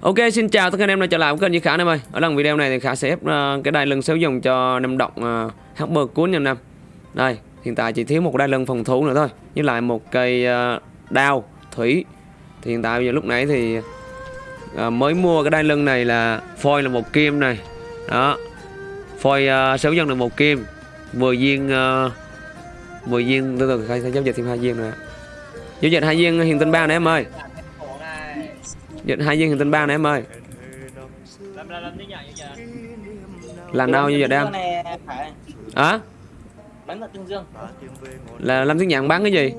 Ok xin chào tất cả anh em đã trở lại với kênh Duy Khả anh em ơi. Ở lần video này thì Khả sẽ ép uh, cái đai lưng sử dụng cho năm động uh, cuốn nha nam. Đây hiện tại chỉ thiếu một đai lưng phòng thủ nữa thôi Với lại một cây uh, đao thủy. Thì hiện tại bây giờ lúc nãy thì uh, mới mua cái đai lưng này là phôi là một kim này. Đó Phôi uh, sử dụng được một kim. 10 viên uh, 10 viên từ từ Khả sẽ giao dịch thêm hai viên nữa. Giao dịch hai viên hiện tinh ba này em ơi. Dịch hai viên hiện tinh ba này em ơi. Làm đâu như vậy đang này phải Hả? bắn vào tương dương. Là làm tiếng nhạc bán cái gì?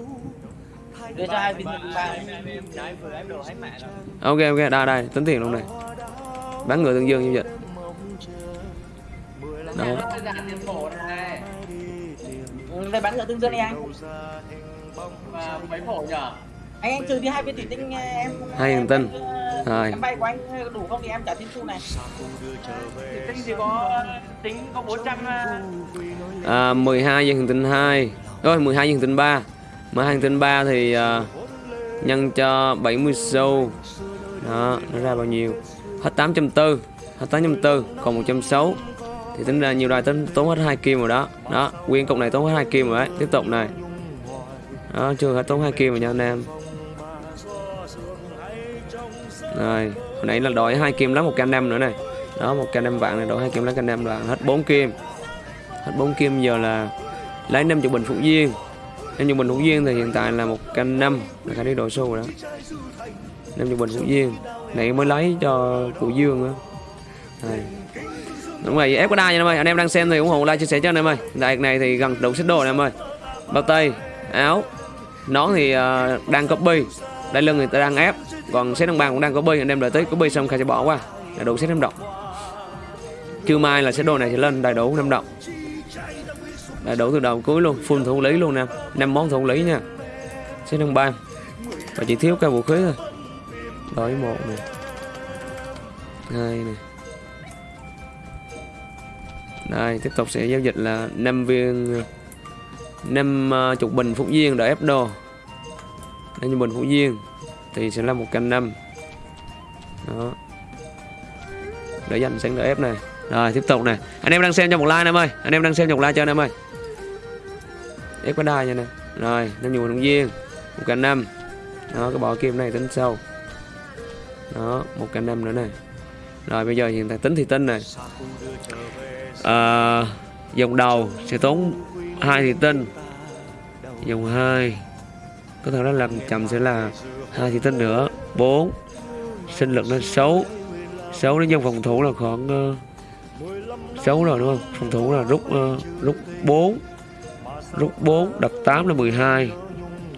đưa cho hai viên ba trái vừa em đồ hết mẹ rồi Ok ok, đây đây, tính tiền luôn này. Bán người tương dương như vậy. Đó Ừ, đây bắn ở tương dương đi anh. Mấy phổ nhở? Anh anh trừ đi hai viên thủy tinh em Hai viên tinh. Em, Rồi. em bay của anh đủ không thì em trả tiền xu này. Tinh thì có tính có 400 à, 12 viên hiện tinh 2 Rồi 12 viên hiện tinh 3 12 hiện tinh 3 thì à, Nhân cho 70 xu. Đó, nó ra bao nhiêu? Hết 840 Hết 840 Còn 160 Thì tính ra nhiều đài tính tốn hết 2 kim rồi đó. Đó, nguyên cục này tốn hết 2 kim rồi đấy. Tiếp tục này. Đó, chưa hết tốn 2 kim rồi nha anh em rồi, hồi nãy là đổi hai kim lấy một canh năm nữa này. Đó, một canh năm vạn này đổi hai kim lấy canh năm là hết 4 kim. Hết 4 kim giờ là lấy năm chục bình phụ viên năm chục bình phụ viên thì hiện tại là một canh năm là khả đi đổi số rồi đó. Năm chục bình phụ viên Này mới lấy cho cụ Dương á. Này Đúng rồi, ép có đa nha em ơi Anh em đang xem thì ủng hộ like chia sẻ cho anh em ơi. Đại này thì gần đủ xích đồ này em ơi. Bao tay, áo Nón thì uh, đang copy. Đai lưng người ta đang ép. Còn set đồng bàn cũng đang có bơi, Anh em đợi tới có bơi xong khai sẽ bỏ qua. Là đủ set năm động. Trưa mai là set đồ này sẽ lên đầy đủ năm động. Đầy đủ từ đầu cuối luôn, Full thủ lý luôn nè. Năm món thủ lý nha. Set đồng bàn Và chỉ thiếu cái vũ khí thôi. Đổi một này hai này đây, tiếp tục sẽ giao dịch là 5 viên, năm ờ, chục bình phúc viên đợi ép đồ đây như bình phúc viên thì sẽ là một canh năm đó. Để dành sáng đỡ ép này. Rồi tiếp tục này. Anh em đang xem cho một like em ơi. Anh em đang xem cho một like cho anh em ơi. Ép cái đai nha nè. Rồi năm nhiều đồng viên một canh năm đó cái bỏ kim này tính sau. Đó một canh năm nữa này. Rồi bây giờ hiện tại tính thì tinh này. Ờ, à, dòng đầu sẽ tốn hai thì tinh dòng 2 có thể nó làm chậm sẽ là hai thì tinh nữa. 4 sinh lực lên 6 6 đến dòng phòng thủ là khoảng ờ, uh, 6 rồi đúng không? Phòng thủ là rút uh, rút 4 rút 4 đập 8 là 12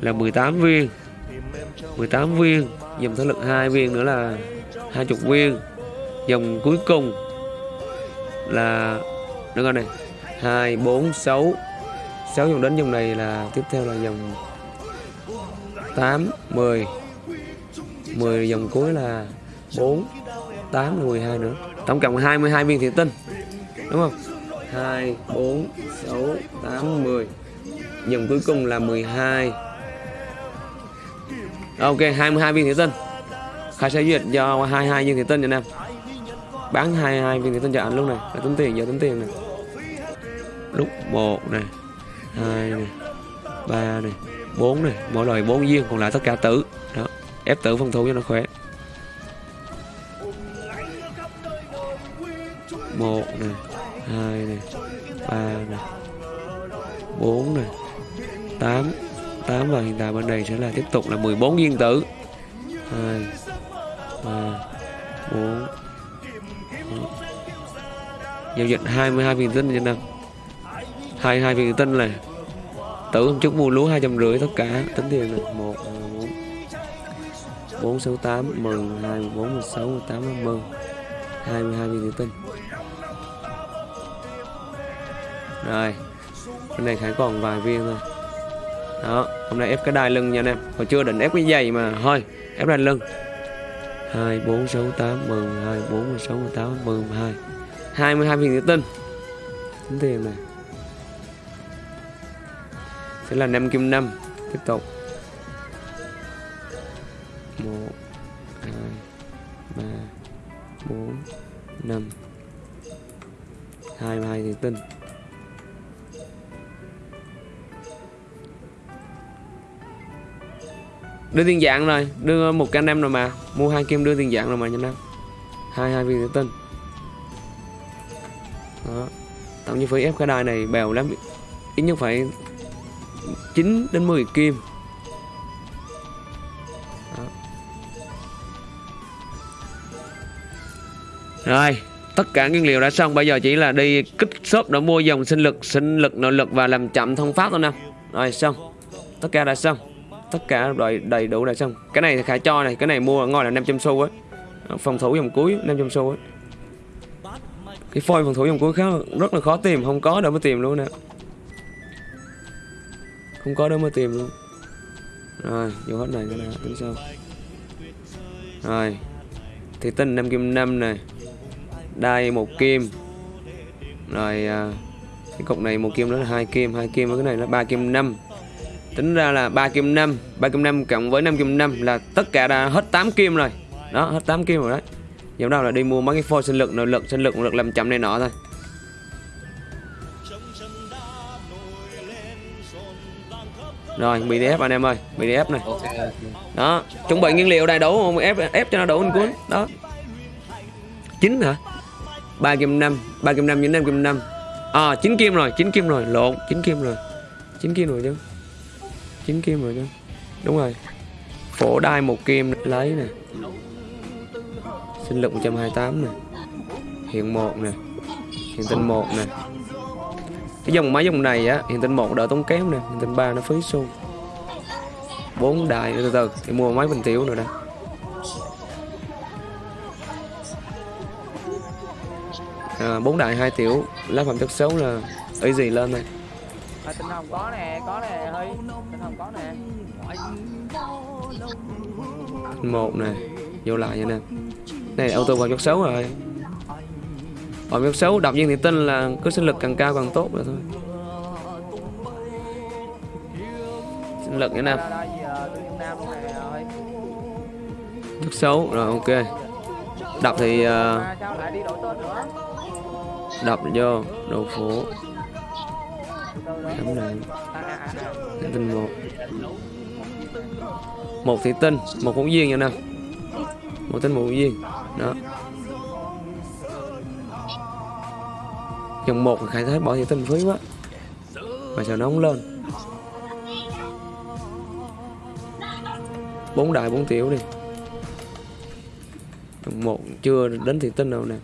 là 18 viên. 18 viên. Dòng thể lực hai viên nữa là 20 viên. Dòng cuối cùng là đúng rồi này. 2 4 6 6 dòng đến dòng này là tiếp theo là dòng 8 10 10 dòng cuối là 4 8 là 12 nữa. Tổng cộng 22 viên thủy tinh, đúng không? 2 4 6 8 10 dòng cuối cùng là 12 ok 22 viên thủy tinh. Khai sẽ duyệt do 22 viên thủy tinh nha em. Bán 22 viên thủy tinh cho anh luôn này. Để tính tiền, giờ tính tiền này lúc 1 này 2 này 3 này. 4 này, mỗi loại 4 viên, còn lại tất cả tử. Đó, ép tử phòng thủ cho nó khỏe. Một này, hai này, ba này, bốn này, tám. Tám và hiện tại bên này sẽ là tiếp tục là 14 viên tử. Hai, ba, bốn. Giao dịch 22 viên tinh trên năm 22 viên tinh này tử hôm trước mua lúa hai trăm rưỡi tất cả. Tính tiền này một à, bốn. Bốn, sáu, tám mười hai, bốn mười sáu mười tám năm mươi hai mươi hai viên tinh rồi, bên này khải còn vài viên thôi. Đó, hôm nay ép cái đai lưng nha anh em. Hồi chưa định ép cái giày mà. Thôi, ép đai lưng. Hai, bốn, sáu, tám mười hai, bốn mười sáu mười tám mười hai. Hai mươi hai viên thủy tinh tính tiền này sẽ là 5 kim 5 tiếp tục. 1 2 ba, bốn, năm. Hai mươi hai thì tinh đưa tiền dạng rồi. Đưa một can anh em rồi mà. Mua hai kim đưa tiền dạng rồi mà nhanh nam. Hai hai viên thủy tinh đó. Tổng chi phí ép cái đài này bèo lắm. Ít nhất phải 9 đến 10 kim. Đó. Rồi Tất cả nguyên liệu đã xong. Bây giờ chỉ là đi kích shop để mua dòng sinh lực Sinh lực, nội lực và làm chậm thông pháp thôi nè Rồi xong. Tất cả đã xong. Tất cả đầy, đầy đủ đã xong. Cái này khả cho này Cái này mua ở ngoài là 500 xu ấy ờ, Phòng thủ dòng cuối 500 xu ấy Cái phôi phòng thủ dòng cuối khá rất là khó tìm Không có đâu mới tìm luôn nè không có đâu mà tìm. Luôn rồi vô hết này cái tính sao? Rồi thì tinh năm kim năm này. Đai một kim. Rồi à, cái cục này một kim đó là hai kim hai kim và cái này là ba kim năm. Tính ra là ba kim 5 3 kim năm cộng với năm kim năm là tất cả đã hết 8 kim rồi. Đó hết 8 kim rồi đấy. Giờ đâu là đi mua mấy cái phôi sinh lực nội lực sinh lực lực làm chậm này nọ thôi. Rồi, BDF anh em ơi, BDF này. Đó, chuẩn bị nguyên liệu đầy đủ không? Ép ép cho nó đủ anh cuốn. Đó. chín hả? 3 kim 5, 3 kim 5 với 5 kim 5. À, 9 kim rồi, 9 kim rồi, lộn, 9 kim rồi. 9 kim rồi chứ. 9 kim rồi chứ. Đúng rồi. Phổ đai một kim lấy nè. Sinh lực 128 nè. Hiện 1 nè. Hiện tinh 1 nè cái dòng máy dòng này á hiện tinh một đỡ tốn kém nè hiện tinh ba nó phí xu. Bốn đại từ từ thì mua máy bình tiểu nữa đây à, bốn đại hai tiểu lá phẩm chất xấu là ấy gì lên đây? À, tinh hồng có nè có nè hơi tinh hồng có nè. Một nè vô lại vậy nè. Này auto vào chất xấu rồi ở miêu xấu đọc viên thì tinh là cứ sinh lực càng cao càng tốt rồi thôi. Sinh lực như nào? Nước xấu rồi ok. Đọc thì ờ, uh, Đọc vô Đồ phố Chấm đạn Tinh một. Một thị tinh Một hữu duyên nha nè. Một tinh một hữu duyên. Đó. Dòng một khai thác bỏ thì tinh phí quá. Mà sao nó không lên? Bốn đại bốn tiểu đi. Dòng một chưa đến thị tinh đâu nè.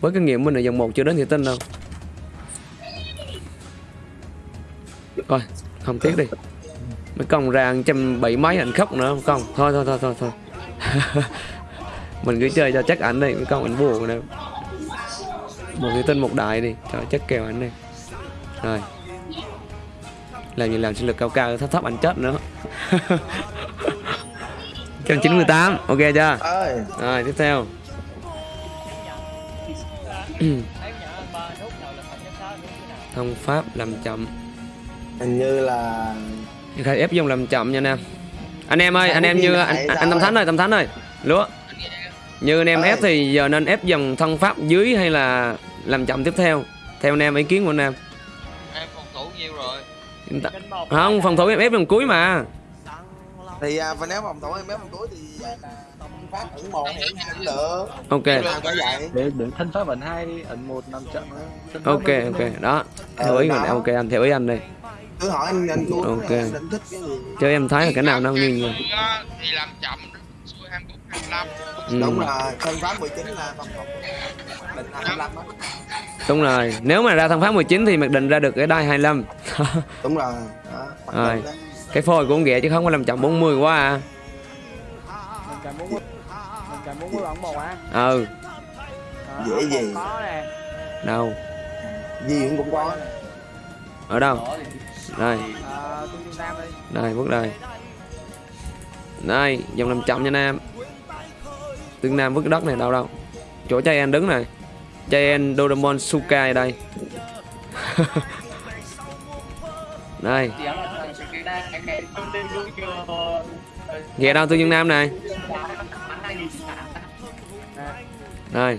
Với kinh nghiệm mình là dòng một chưa đến thị tinh đâu. Coi không tiếc đi. Mấy con ra trăm bảy mấy ảnh khóc nữa, không? Con thôi thôi thôi thôi thôi. Mình cứ chơi cho chắc ảnh đi, mấy con ảnh buồn nè một cái tên một đại đi. Cho chất kèo anh đi rồi. Làm gì làm sinh lực cao cao thấp thấp anh chết nữa. Trăm chín mươi tám ok chưa? Rồi tiếp theo. Thông pháp làm chậm. Hình như là khai ép dùng làm chậm nha anh em. Anh em ơi anh em như anh, anh tâm thánh ơi tâm thánh ơi. Lúa. Như anh em ép thì giờ nên ép dòng thân pháp dưới hay là làm chậm tiếp theo. Theo anh em ý kiến của anh em. Em phòng thủ nhiêu rồi. Không phòng thủ em ép vòng cuối mà. Thì à, và nếu phòng thủ em ép vòng cuối thì à, phát ẩn một thì cũng được. Ok. Vậy. Để để thân pháp ẩn hai ẩn một năm trận ok ok. đó. Theo ý mình ok anh theo ý anh đây cứ hỏi anh anh cuốn ok. anh thích cái gì chứ em thấy là cái nào nó như nhau thì làm chậm xuôi 24 25 ừ. đúng rồi thân pháp 19 là phòng thủ định là 25 á đúng rồi. Nếu mà ra thân pháp 19 thì mặc định ra được cái đai 25 đúng rồi. Đó, rồi. cái phôi con ghẹ chứ không có làm chậm 40 quá à. Mình á ừ. Dễ gì? Có nè đâu? Gì cũng có. Ở đâu? Đây. Đây bước đây. Đây dòng làm chậm nha nam. Tương nam vứt đất này đâu đâu. Chỗ trai anh đứng này Giant Doraemon Sukai đây. Đây. Ghé đâu tương dương nam này. Đây.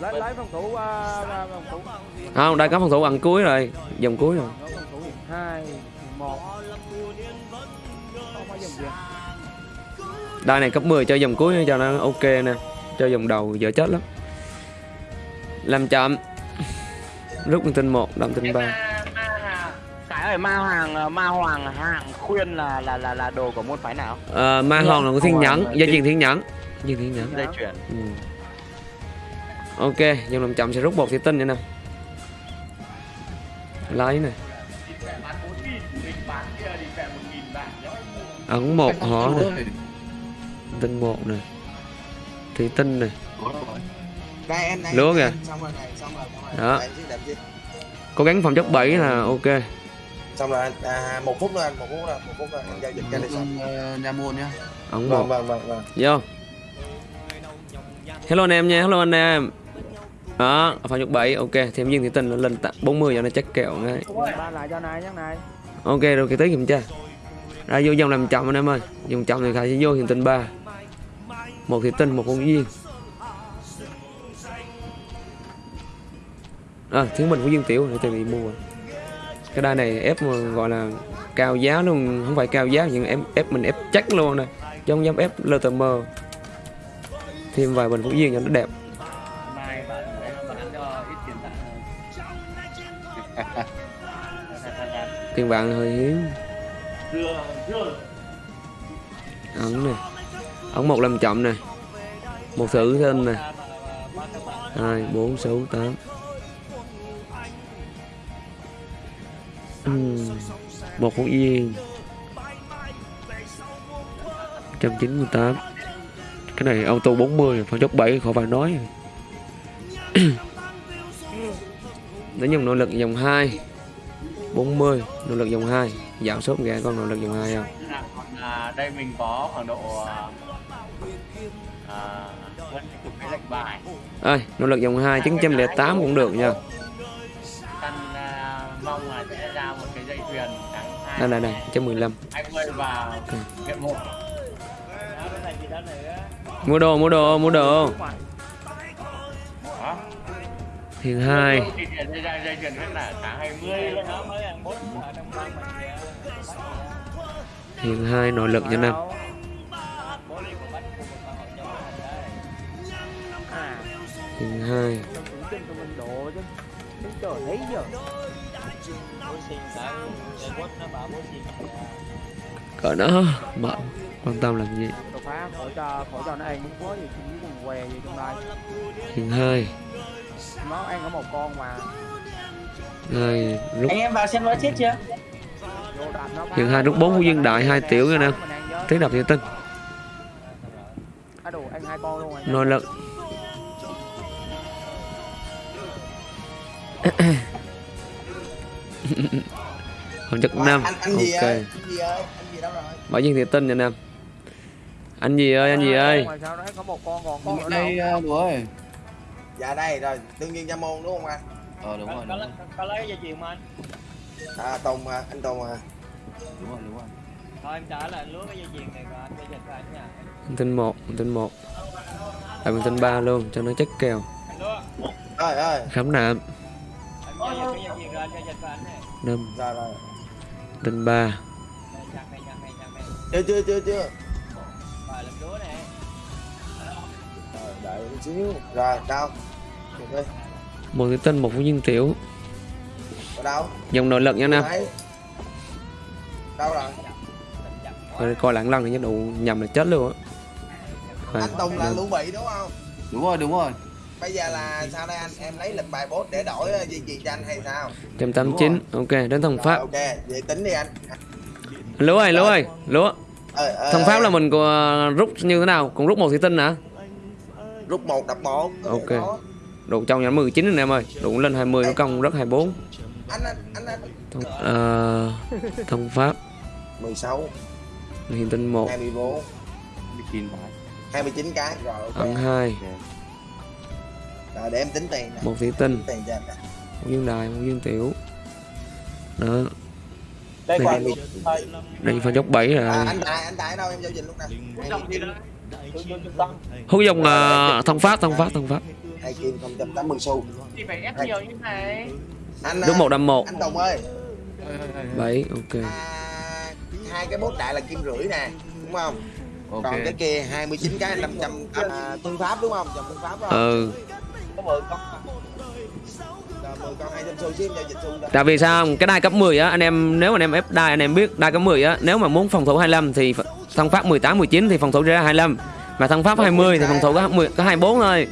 lấy lấy phòng thủ phòng thủ không, đây có phòng thủ ăn cuối rồi, vòng cuối rồi. Nó phòng thủ hai một dòng Đây này cấp 10 cho vòng cuối cho nó ok nè. Cho vòng đầu dở chết lắm. Làm chậm. Rút con tinh 1, đâm tinh 3. Cái ơi ma hoàng ma hoàng hạng khuyên là là là là đồ của môn phái nào? Ờ, ma hòn là của thiên nhẫn, gia truyền thiên nhẫn. Gia thiên nhẫn. Dây chuyển. Ừ. Ok, dòng làm chậm sẽ rút một thủy tinh nữa nè. Lấy này. Ấn một hỏ này, tinh một này. Thủy tinh này. đây em đây Lúa kìa. em, xong rồi này xong rồi xong rồi Đó. Cố gắng phòng chất 7 là ok. xong rồi anh à, một phút nữa anh một phút nữa một phút nữa anh giao dịch cái này xong nhà môn nhá Ấn vâng một. vâng vâng vâng Vô. Hello anh em nha, hello anh em. Đó, phòng chất 7, ok. Thêm viên thủy tinh nó lên tặng 40 cho nó chắc kẹo ngay. ba lại cho này nhắc này Ok rồi cái tới kiểm tra Ra vô dòng làm chậm anh em ơi Dòng chậm thì Khải sẽ vô hiện tinh 3 một thì tinh, một con duyên À, thiếu mình của Dương Tiểu để tôi đi mua à? Cái đai này ép mà gọi là cao giá luôn Không phải cao giá nhưng ép, ép mình ép chắc luôn nè. Chứ không dám ép LTM Thêm vài bình Phú Duyên cho nó đẹp. Bạn tiền vàng hơi hiếm. Ấn này ống một làm chậm này Một thử thêm này hai bốn sáu tám. Một con yên 198 cái này auto 40 phải chốt 7 khỏi phải nói. Đến dòng nỗ lực dòng 2 40 nỗ lực dòng 2 giảm sốt gà con nỗ lực dòng 2 không? Dạ, à, đây mình có khoảng độ à, ơi nội lực dòng 2 908 cũng được nha. Căn à, mong là sẽ ra một cái dây chuyền tháng hai. Đây này này 115 20 vào viện một. mua đồ mua đồ mua đồ. Thiền 2 Thì tiền dây dây chuyền rất là tháng 20 luôn đó. thiền 2 nội lực cho năm đúng quá gì cũng còn què gì trong đây thiền 2 nó ăn có một con mà 2 rút Anh em vào xem nó chết chưa? nó thiền 2 rút 4 phú dương đại 2 tiểu nha nam thế đập thiền tinh à đồ rồi chất Ủa, 5 anh anh gì Ok. ơi anh gì ơi anh gì đâu rồi? Bảo viên thiền tinh nha nam. Anh gì ơi anh gì ơi? Ngoài sao đấy có một con còn con nữa đây đâu. bố ơi. Dạ đây rồi đương nhiên nha môn đúng không anh? Ờ đúng rồi rồi. có lấy dây chuyền mà anh? à tùng à, anh tùng à. Đúng rồi đúng rồi. Thôi em trả lại lúa cái dây chuyền này rồi anh dây chuyền của anh nha. Tinh 1 Tinh 1 Tại tinh 3 luôn cho nó chất kèo. Lúa. ơi ơi. Khám nạm Anh giao dịch cái dây chuyền rồi anh giao dịch của anh này. 5 rồi rồi Tinh 3 Đây, chặt này chặt này chặt này. chưa chưa chưa chưa. Rồi đợi một xíu. Rồi đi. Một cái tinh một phú dương tiểu. Ở đâu Dòng nội lực nha nam đâu rồi. Rồi coi lặng lăng thì nhất đủ nhầm là chết luôn á. Anh tùng là lũ bị đúng không? Đúng rồi đúng rồi bây giờ là sao đây anh? Em lấy lịch bài bốt để đổi ờ, dây chuyền cho anh hay sao? 189 ok đến thông Rồi, pháp. Ok vậy tính đi anh. Lúa ơi lúa ơi lúa. Ơi, ơi, thông pháp ơi. là mình có rút như thế nào? Cũng rút một thủy tinh hả? Rút một đập một. Ok. đủ trong nhà 19 anh em ơi. Đủ lên 20 nó công rất 24 anh anh anh, anh. thông, ờ, thông pháp. 16 hiện tinh 1 24 bị kín phải 29 cái. rồi ok. Ấn 2 rồi để em tính tiền nè. Một thủy tinh. Tiền cho anh nè. một viên đài một viên tiểu. Đó. Đây Hai mươi. đây phần chốc 7 rồi. À, anh tài anh tài đâu em giao dịch lúc nè? Hút dòng uh, thông pháp thông pháp thông pháp hai kim không trăm tám mươi xu. Thì phải ép nhiều như này anh đúng một đâm một. anh đồng ơi. Bảy ok. À, hai cái bốt đại là kim rưỡi nè đúng không? Ok. Còn cái kia 29 cái 500 à, phương pháp đúng không? Dòng phương pháp đúng không? Ừ Có 10 con Rồi, 10 con 200 xu xíu em giao dịch xu ra tại vì sao không? cái đai cấp 10 á anh em nếu mà anh em ép đai anh em biết đai cấp 10 á nếu mà muốn phòng thủ 25 thì thông pháp 18 19 thì phòng thủ ra 25 mà thông pháp 20 thì phòng thủ có 10 có 24 thôi.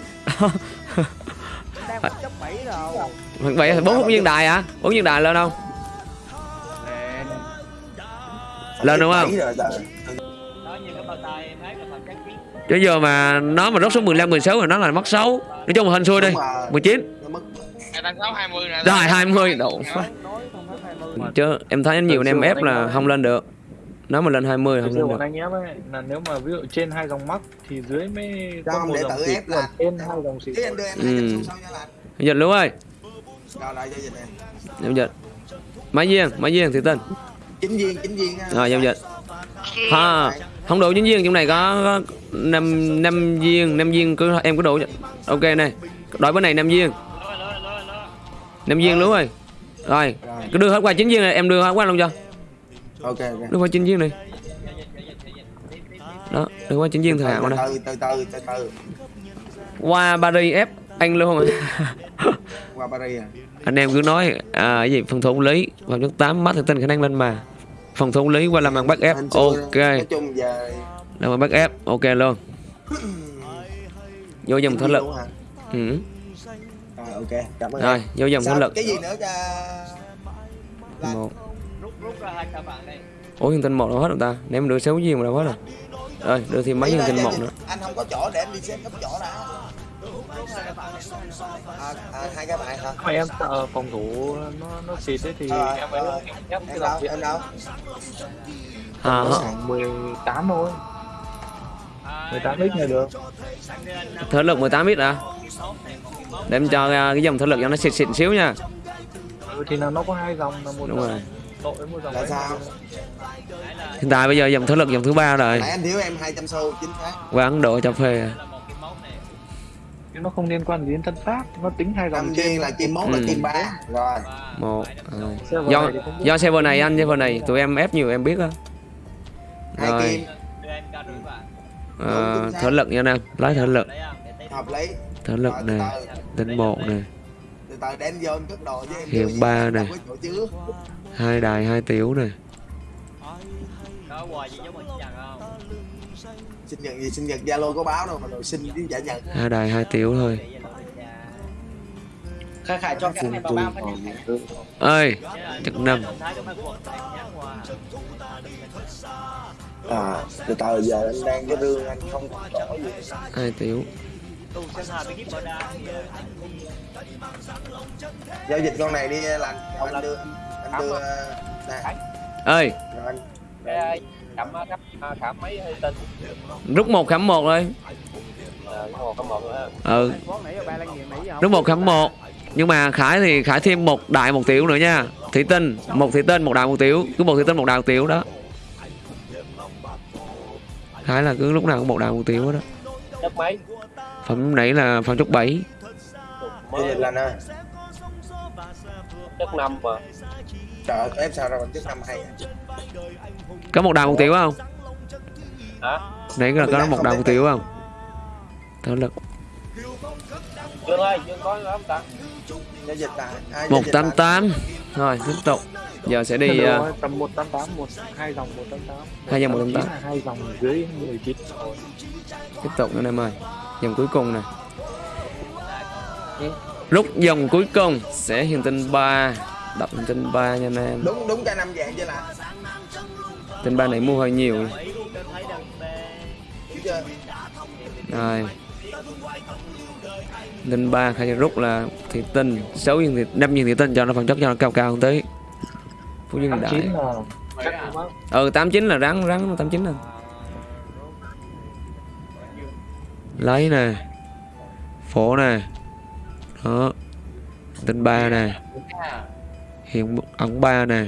Đang chấp 7 rồi. Hoặc vậy thì bốn hút viên đài hả? Bốn viên đài lên không? Lên. Đúng không? rồi. Đó như cái bao tay chứ giờ mà nó mà rớt xuống 15 16 rồi nó là mất xấu nói chung là hên xui đi Đúng rồi. 19 Nó mất Hai tăng sáu hai mươi nè. rồi 20 độ Nói không có 20 chứ em thấy nhiều anh em ép là không lên được. Nếu mà lên 20 không lên được. anh em ấy là nếu mà ví dụ trên hai dòng mắt thì dưới mới Cho có một để dòng tự xịt ép là- trên hai dòng xịt Thế anh đưa em Ừ. 200 xu sau nha lành dịch luôn ơi. Giao dịch máy viên máy viên thì tên. Chính viên chính viên rồi giao dịch. Ha không đủ chính viên trong này có, có năm năm viên năm viên cứ em cứ đủ ok này đổi bên này năm viên. Năm viên luôn rồi. Rồi Rồi cứ đưa hết qua chín viên này em đưa hết qua luôn cho. Ok đưa qua chín viên này. Đó đưa qua chín viên thời hạn từ này từ từ từ từ qua Paris ép anh luôn qua Paris à? Anh em cứ nói à cái gì phòng thủ lý. Vào nước 8 mắt thì tin khả năng lên mà phòng thủ lý qua làm bằng bắt ép ok. làm bằng bắt ép ok luôn. Vô dòng viên lực. Ừ. rồi ok. Cảm ơn rồi vô dòng Sao? lực. cái gì nữa một. Ủa hiện tinh một đâu hết rồi ta? Ném đưa sáu viên mà đâu hết rồi. Rồi đưa thêm mấy là tinh một nữa. anh không có chỗ để em đi xem cấp chỗ đã à, à, hai cái bạn hả mà em sợ phòng thủ nó nó xịt ấy thì Ờ, em ấy ờ. em ép cái em dòng đâu em đâu à, hả? khoảng 18 thôi. 18 ít là được. Thể lực 18 ít à để em cho à, cái dòng thể lực cho nó xịt xịn xíu nha. Ừ, thì là nó có hai dòng là một đúng rồi. là sao? hiện tại bây giờ dòng thể lực dòng thứ ba rồi. Nãy anh thiếu em 200 xu chính xác. Qua Ấn Độ cho phê chứ nó không liên quan gì đến thân pháp. Nó tính hai dòng trên. là kim mốt Ừ. là kim ba. Rồi. Một rồi. Server do do server này anh server này tụi em ép nhiều em biết á. Rồi. à, thể lực nha anh em. Lấy thể lực. Thể lực từ tinh một em Hiện ba chứa hai đài hai tiểu này sinh nhật gì sinh nhật zalo có báo đâu mà rồi sinh với giả nhận hai đài hai tiểu thôi. Khai khải cho cái này vào bao phát ơi chục năm này à từ từ giờ anh đang cái rương anh không có gì. Hai tiểu. Giao dịch con này đi là anh đưa anh đưa nè. ơi. Rồi anh Cái khảm khảm khảm mấy hay tin rút một khảm một thôi. Ờ, cái một nữa ừ. Rút một khảm một. Nhưng mà khải thì khải thêm một đại một tiểu nữa nha. Thủy tinh một thủy tinh một đại một tiểu. Cứ một thủy tinh một đại một tiểu đó. Khải là cứ lúc nào cũng một đại một tiểu đó. Phẩm nãy là phẩm chốc bảy. Chất năm mà. Trời ơi, ép sao ra bằng chất năm hay à? Có một đại một tiểu không? Hả? nãy là có một đại một tiểu. không? Thể lực. Dương ơi, Dương có không ta? giao dịch là à, một tám tám. Rồi tiếp tục. Giờ sẽ đi rồi, tầm 188 một hai dòng 188 Hai dòng 188. là hai dòng dưới 19 rồi tiếp tục anh em ơi dòng cuối cùng nè. Rút dòng cuối cùng sẽ hiện tinh 3 đọc hiện tinh 3 nha anh em. Đúng đúng cái năm dạng chứ là tinh 3 này mua hơi nhiều. Rồi. Tinh 3 khai rút là thị tinh 6 viên thị 5 viên thị tinh cho nó phần chất cho nó cao cao hơn tí. Phú dương đại. 89 là chắc lắm ừ 89 là rắn rắn 89 nè lấy nè. Phổ nè. Đó. Tinh ba nè. Hiện ẩn ba nè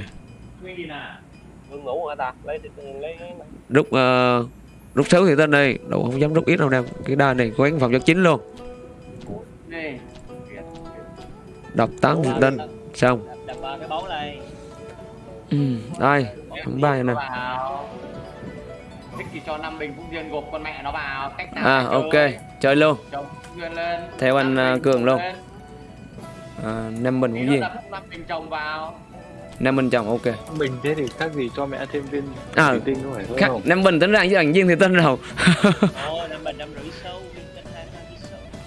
ngủ hả ta? Lấy lấy lấy rút uh, rút sáu thì tên đi đủ không dám rút ít đâu nè cái đa này gắng phòng cho chín luôn đọc tám thì tên xong Đập ba cái bóng này. ừ, đây tháng ba này nè. Thích thì cho năm bình Phúc Duyên gộp con mẹ nó vào. Cách nào à ok chơi. chơi luôn. Theo anh, à, bình Cường luôn. à, năm mình Tí cũng gì là năm bình chồng vào. Năm mình chồng ok. Mình thế thì khác gì cho mẹ thêm viên À, thủy tinh có phải khác không? năm bình tính ra với anh viên thì rồi. Bình hai rưỡi sâu.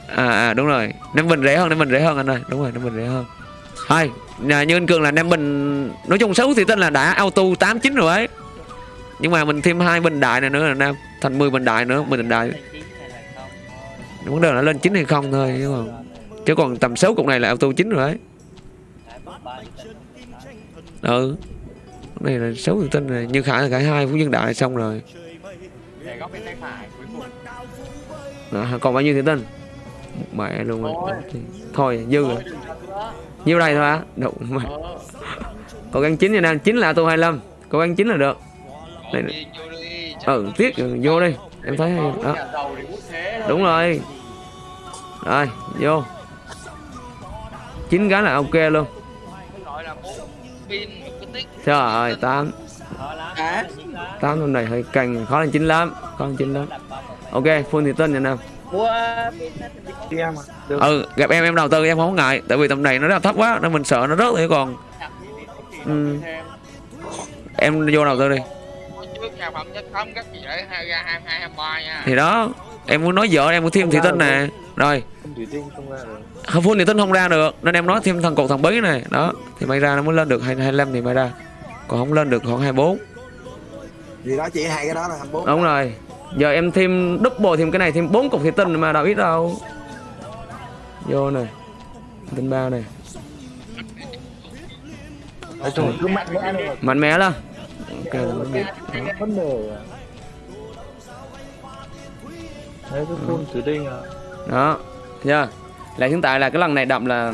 à, à đúng rồi. Năm bình rẻ hơn năm bình rẻ hơn anh ơi. Đúng rồi năm bình rẻ hơn. Thôi nhà như anh cường là năm bình nói chung xấu thì tên là đã auto tám chín rồi ấy. Nhưng mà mình thêm hai bình đại này nữa là nam thành 10 bình đại nữa bình đại. Không? Vấn đề là lên chín hay không thôi chứ còn chứ còn tầm số cục này là auto chín rồi ấy Hai bốn ba thì tính. Ừ. Này là số tự tin này như khải là khải hai phú nhân đại xong rồi. Đó, còn bao nhiêu tự tin? Mẹ luôn rồi Thôi. dư rồi. Nhiêu đây thôi á. Đủ mẹ Ờ. cố gắng chín nha nam chín là auto 25 cố gắng chín là được. Này- ừ tiếc rồi, vô đi. Em thấy đó. Thì đúng rồi. Rồi vô. Chín cái là ok luôn. Pin. Trời ơi tám. Khó lắm. À. Chín lắm. tám hôm này hơi cành khó lên chín lắm khó lên chín lắm. Ok full thì tên nha nam Mua thì ừ gặp em em đầu tư em không ngại tại vì tầm này nó rất là thấp quá nên mình sợ nó rớt thì còn. Thì thì thì Ừ. em vô đầu tư đi. Thì đó em muốn nói vợ em muốn thêm thủy tinh nè. Rồi. Không full thủy tinh không ra được nên em nói thêm thằng cột thằng bí này. Đó thì may ra nó mới lên được hai hai mươi lăm thì may ra còn không lên được khoảng 24 vì đó chỉ hai cái đó là 24 đúng rồi. Giờ em thêm double thêm cái này thêm bốn cục thủy tinh mà đâu ít đâu. Vô này tinh bao này cứ mạnh mẽ thôi. mạnh mẽ lên. Ok đề à. Đấy cứ phun thủy tinh à. đó. Chưa? Là hiện tại là cái lần này đậm là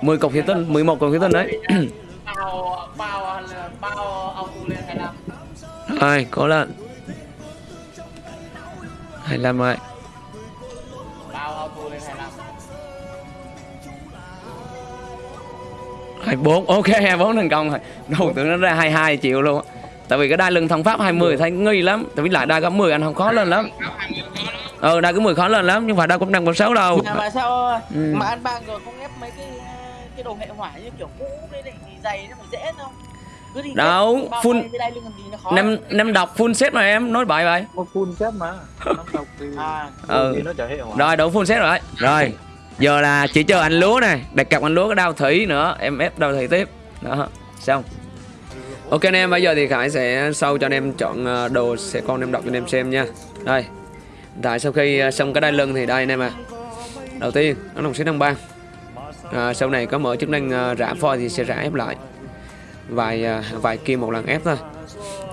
10 cục thủy tinh 11 cục thủy tinh đấy bao bao bao auto lên 25 rồi cố lên 25 rồi. Bao auto lên 25 24 ok 24 thành công rồi. Đầu tưởng nó ra 22 triệu luôn. Tại vì cái đai lưng thằng pháp 20 thấy nghi lắm. Tại vì lại đai có 10 anh không khó lên lắm. Ờ đai có 10 khó lên lắm nhưng mà đai cũng năm có 6 đâu. Mà, mà sao Ừ. mà ăn bang rồi không ép mấy cái cái đồ hệ hỏa như kiểu cũ giày nó phải dễ không? Cứ đi Đâu, full- năm năm đọc full set mà em nói bậy vậy Nó phun xét mà. Năm độc thì à. Ừ. thì nó chả rồi đủ full set rồi. Đấy rồi giờ là chỉ chờ anh lúa này đặt cặp anh lúa cái đao thủy nữa em ép đao thủy tiếp. Đó xong. Ok anh em bây giờ thì khải sẽ sau cho anh em chọn ờ, đồ sẽ con em đọc cho anh em xem nha. Đây. Tại sau khi ờ, xong cái đai lưng thì đây anh em à đầu tiên nó đồng xếp năm ban à, sau này có mở chức năng à, rã phoi thì sẽ rã ép lại. Vài à, vài kim một lần ép thôi.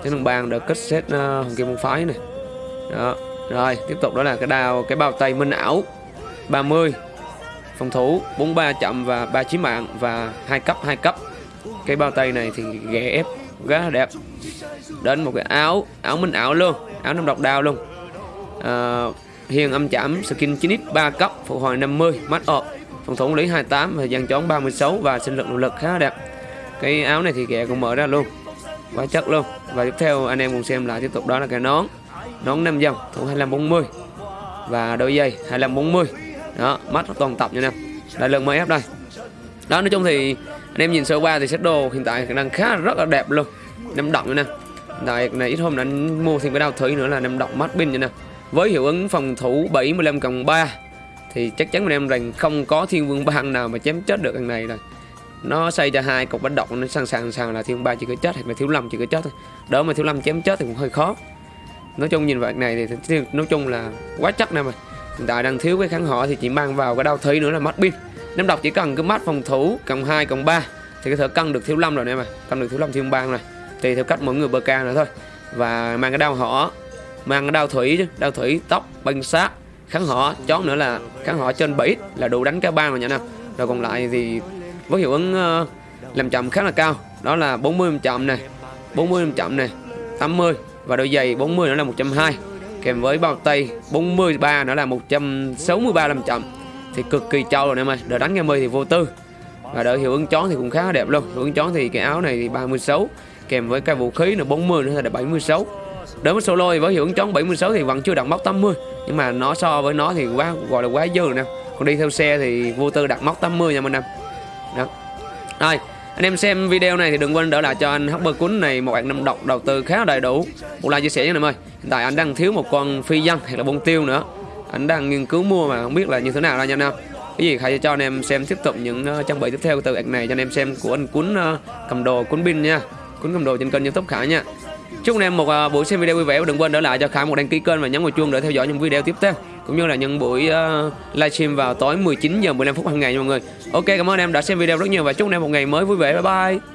Chức năng ban được kết xét à, hồng kim môn phái này. Đó rồi tiếp tục đó là cái đao cái bao tay minh ảo. 30 phòng thủ 43 chậm và 39 mạng và hai cấp hai cấp. Cái bao tay này thì ghé ép rất là đẹp. Đến một cái áo áo minh ảo luôn áo năm độc đao luôn. À, hiền âm chạm skin 9x 3 cấp phục hồi 50 mắt ọp phòng thủ lý 28 và dàn chón 36 và sinh lực nội lực khá đẹp. Cái áo này thì kẻ cũng mở ra luôn, quá chất luôn. Và tiếp theo anh em cùng xem lại tiếp tục, đó là cái nón. Nón 5 dòng, thủ 2540 và đôi giày 2540 đó, mắt toàn tập nha nè đây lần mới ép đây. Đó, nói chung thì anh em nhìn sơ qua thì set đồ hiện tại đang khá rất là đẹp luôn. Năm động nha nè tại này ít hôm đã mua thêm cái đao thủy nữa là năm động mắt pin nha nè với hiệu ứng phòng thủ 75 cộng 3 thì chắc chắn bọn em rằng không có thiên vương bang nào mà chém chết được thằng này rồi. Nó xây cho hai cục bánh độc nó sẵn sàng sàng là thiên ba chỉ có chết hoặc là thiếu lâm chỉ có chết thôi. Đỡ mà thiếu lâm chém chết thì cũng hơi khó. Nói chung nhìn vậy này thì, nói chung là quá chắc nè mà. Hiện tại đang thiếu cái kháng họ thì chỉ mang vào cái đau thủy nữa là mất pin. Năm độc chỉ cần cái mắt phòng thủ cộng 2 cộng 3 thì có thể cân được thiếu lâm rồi nè mà cân được thiếu lâm thiên bang này tùy theo cách mỗi người bơ ca nữa thôi. Và mang cái đau họ mang cái đau thủy chứ đau thủy tóc băng sát kháng họ chó nữa là kháng họ trên 7 là đủ đánh cả ba rồi nha nè rồi còn lại thì với hiệu ứng ờ, làm chậm khá là cao. Đó là 40 làm chậm này 40 làm chậm này 80 và đôi giày 40 nữa là 120 kèm với bao tay 43 nữa là 163 làm chậm. Thì cực kỳ trâu rồi em ơi đợi đánh 20 thì vô tư. Và đợi hiệu ứng chón thì cũng khá là đẹp luôn. Hiệu ứng chón thì cái áo này thì 36 kèm với cái vũ khí là 40 nữa là 76 đối với solo thì với hiệu ứng chón 76 thì vẫn chưa đặt mốc 80 nhưng mà nó so với nó thì quá gọi là quá dư rồi nè. Còn đi theo xe thì vô tư đặt mốc 80 nha mình em đó. Rồi anh em xem video này thì đừng quên đỡ lại cho anh Hopper Cún này một bạn năm độc đầu tư khá đầy đủ. Một like chia sẻ nha em ơi. Hiện tại anh đang thiếu một con phi dân hay là bông tiêu nữa. Anh đang nghiên cứu mua mà không biết là như thế nào ra nha anh em. Cái gì hãy cho anh em xem tiếp tục những uh, trang bị tiếp theo từ bạn này cho anh em xem của anh Cún uh, ờ, cầm đồ Cún pin nha. Cún cầm đồ trên kênh youtube Khải nha chúc anh em một à, buổi xem video vui vẻ và đừng quên để lại cho Khải một đăng ký kênh và nhấn vào chuông để theo dõi những video tiếp theo cũng như là những buổi uh, livestream vào tối 19 giờ 15 phút hàng ngày nha mọi người. Ok cảm ơn em đã xem video rất nhiều và chúc anh em một ngày mới vui vẻ. Bye bye.